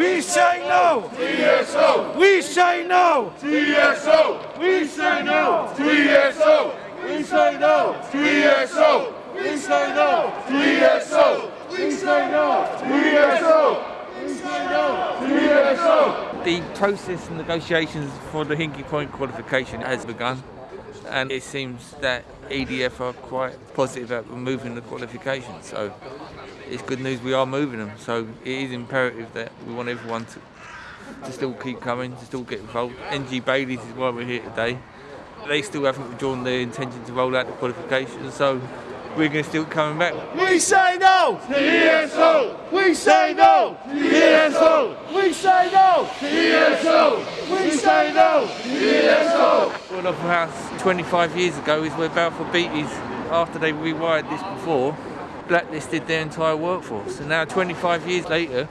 We say no. TSO. We say no. TSO. We say no. TSO. We say no. TSO. We say no. TSO. We say no. TSO. We say no. TSO. The process and negotiations for the Hinkley Point qualification has begun, and it seems that EDF are quite positive about removing the qualifications. So it's good news we are moving them. So it is imperative that we want everyone to, to still keep coming, to still get involved. NG Baileys is why we're here today. They still haven't withdrawn their intention to roll out the qualifications, so we're going to still coming back. We say no. TSO. We say no. TSO. We say no. TSO. We say no. TSO. Well, Opera House 25 years ago is where Balfour Beatties, after they rewired this before, blacklisted their entire workforce. And now 25 years later,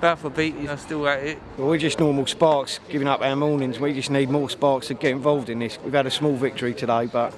Balfour Beatties are still at it. Well, we're just normal sparks giving up our mornings. We just need more sparks to get involved in this. We've had a small victory today, but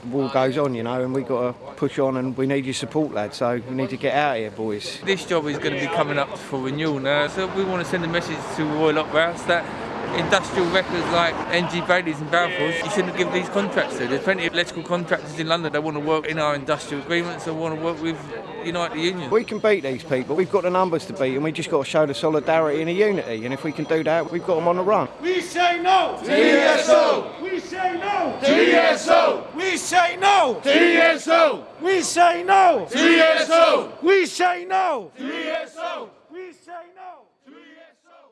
the war goes on, you know, and we've got to push on and we need your support, lads. So we need to get out of here, boys. This job is going to be coming up for renewal now, so we want to send a message to Royal Opera House that industrial records like NG Baileys and Balfour's, you shouldn't give these contracts to. There's plenty of electrical contractors in London that want to work in our industrial agreements and want to work with United Union. We can beat these people. We've got the numbers to beat, and we just got to show the solidarity and the unity. And if we can do that, we've got them on the run. We say no. TSO. We say no. TSO. We say no. TSO. We say no. TSO! We say no! TSO. We say no. TSO.